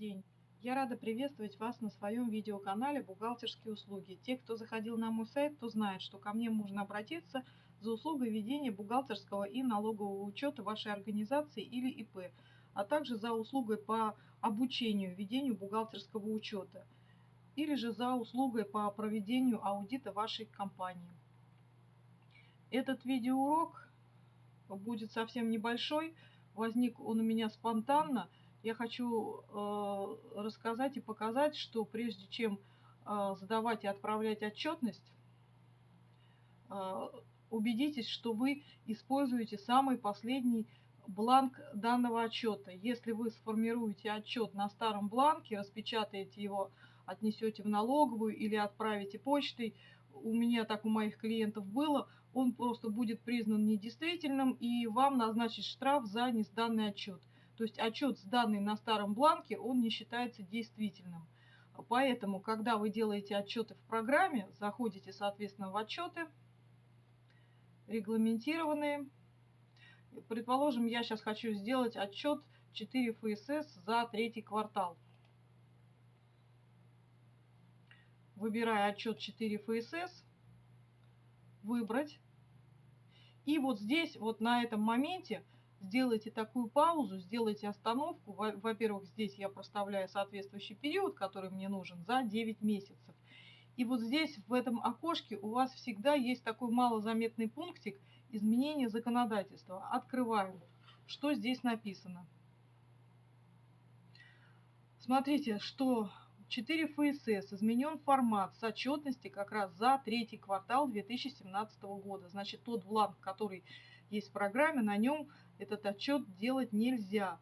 день! Я рада приветствовать вас на своем видеоканале «Бухгалтерские услуги». Те, кто заходил на мой сайт, то знает, что ко мне можно обратиться за услугой ведения бухгалтерского и налогового учета вашей организации или ИП, а также за услугой по обучению ведению бухгалтерского учета или же за услугой по проведению аудита вашей компании. Этот видеоурок будет совсем небольшой, возник он у меня спонтанно – я хочу э, рассказать и показать, что прежде чем э, задавать и отправлять отчетность, э, убедитесь, что вы используете самый последний бланк данного отчета. Если вы сформируете отчет на старом бланке, распечатаете его, отнесете в налоговую или отправите почтой, у меня так у моих клиентов было, он просто будет признан недействительным и вам назначит штраф за несданный отчет. То есть отчет, сданный на старом бланке, он не считается действительным. Поэтому, когда вы делаете отчеты в программе, заходите, соответственно, в отчеты, регламентированные. Предположим, я сейчас хочу сделать отчет 4 ФСС за третий квартал. Выбираю отчет 4 ФСС, выбрать. И вот здесь, вот на этом моменте, сделайте такую паузу, сделайте остановку. Во-первых, здесь я проставляю соответствующий период, который мне нужен, за 9 месяцев. И вот здесь, в этом окошке, у вас всегда есть такой малозаметный пунктик изменения законодательства. Открываем. Что здесь написано? Смотрите, что 4 ФСС изменен формат с отчетности как раз за третий квартал 2017 года. Значит, тот бланк, который есть в программе, на нем этот отчет делать нельзя.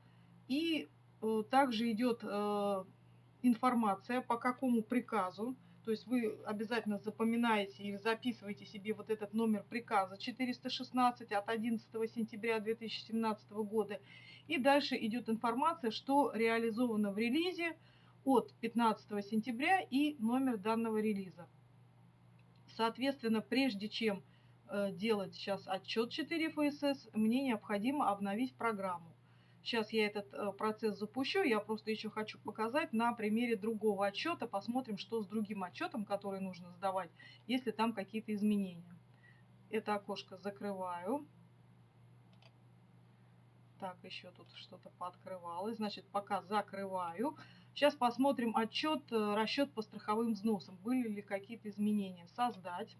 И э, также идет э, информация, по какому приказу. То есть вы обязательно запоминаете или записываете себе вот этот номер приказа 416 от 11 сентября 2017 года. И дальше идет информация, что реализовано в релизе от 15 сентября и номер данного релиза. Соответственно, прежде чем делать сейчас отчет 4 ФСС, мне необходимо обновить программу. Сейчас я этот э, процесс запущу, я просто еще хочу показать на примере другого отчета, посмотрим, что с другим отчетом, который нужно сдавать, если там какие-то изменения. Это окошко закрываю. Так, еще тут что-то пооткрывалось. Значит, пока закрываю. Сейчас посмотрим отчет, э, расчет по страховым взносам. Были ли какие-то изменения. Создать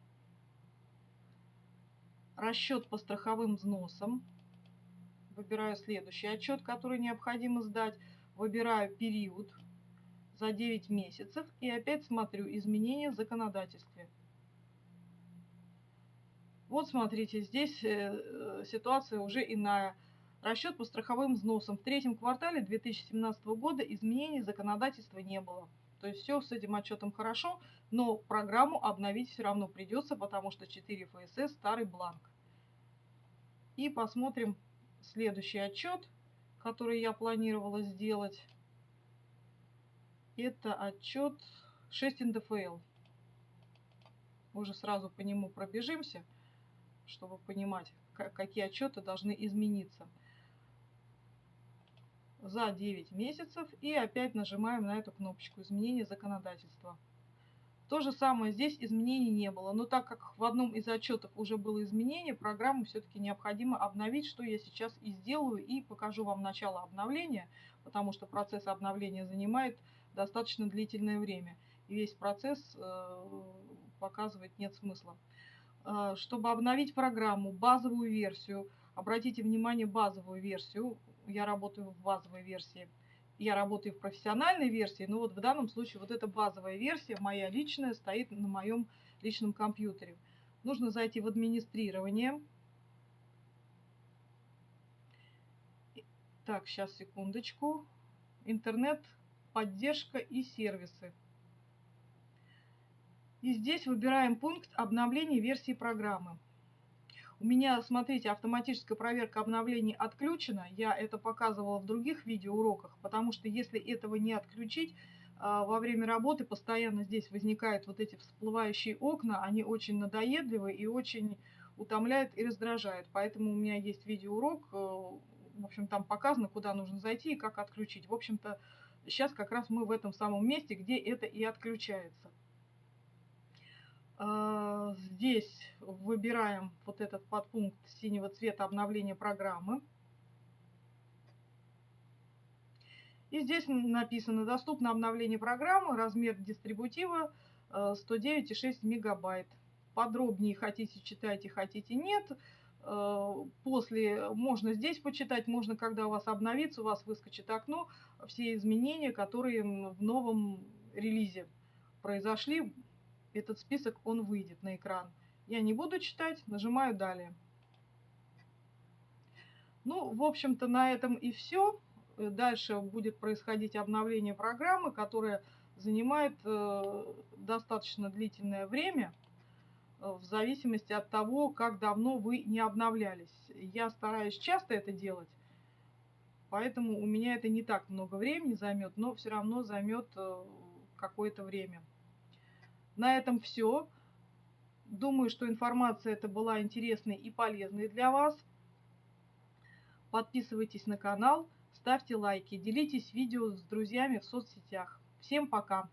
расчет по страховым взносам. Выбираю следующий отчет, который необходимо сдать. Выбираю период за 9 месяцев и опять смотрю изменения в законодательстве. Вот смотрите, здесь э, ситуация уже иная. Расчет по страховым взносам. В третьем квартале 2017 года изменений законодательства не было. То есть все с этим отчетом хорошо, но программу обновить все равно придется, потому что 4 ФСС старый бланк. И посмотрим следующий отчет, который я планировала сделать. Это отчет 6 НДФЛ. Уже сразу по нему пробежимся, чтобы понимать, какие отчеты должны измениться за 9 месяцев и опять нажимаем на эту кнопочку изменения законодательства. То же самое здесь изменений не было, но так как в одном из отчетов уже было изменение, программу все-таки необходимо обновить, что я сейчас и сделаю, и покажу вам начало обновления, потому что процесс обновления занимает достаточно длительное время, и весь процесс э, показывать нет смысла. Э, чтобы обновить программу, базовую версию, обратите внимание, базовую версию, я работаю в базовой версии. Я работаю в профессиональной версии, но вот в данном случае вот эта базовая версия, моя личная, стоит на моем личном компьютере. Нужно зайти в администрирование. Так, сейчас, секундочку. Интернет, поддержка и сервисы. И здесь выбираем пункт обновления версии программы. У меня, смотрите, автоматическая проверка обновлений отключена. Я это показывала в других видеоуроках, потому что если этого не отключить, а, во время работы постоянно здесь возникают вот эти всплывающие окна. Они очень надоедливы и очень утомляют и раздражают. Поэтому у меня есть видеоурок, э, в общем, там показано, куда нужно зайти и как отключить. В общем-то, сейчас как раз мы в этом самом месте, где это и отключается. А, здесь выбираем вот этот подпункт синего цвета обновления программы. И здесь написано «Доступно обновление программы, размер дистрибутива 109,6 э, мегабайт». Подробнее хотите читайте, хотите нет. Э, после можно здесь почитать, можно, когда у вас обновится, у вас выскочит окно, все изменения, которые в новом релизе произошли, этот список, он выйдет на экран. Я не буду читать, нажимаю «Далее». Ну, в общем-то, на этом и все. Дальше будет происходить обновление программы, которая занимает э, достаточно длительное время, э, в зависимости от того, как давно вы не обновлялись. Я стараюсь часто это делать, поэтому у меня это не так много времени займет, но все равно займет э, какое-то время. На этом все. Думаю, что информация эта была интересной и полезной для вас. Подписывайтесь на канал, ставьте лайки, делитесь видео с друзьями в соцсетях. Всем пока!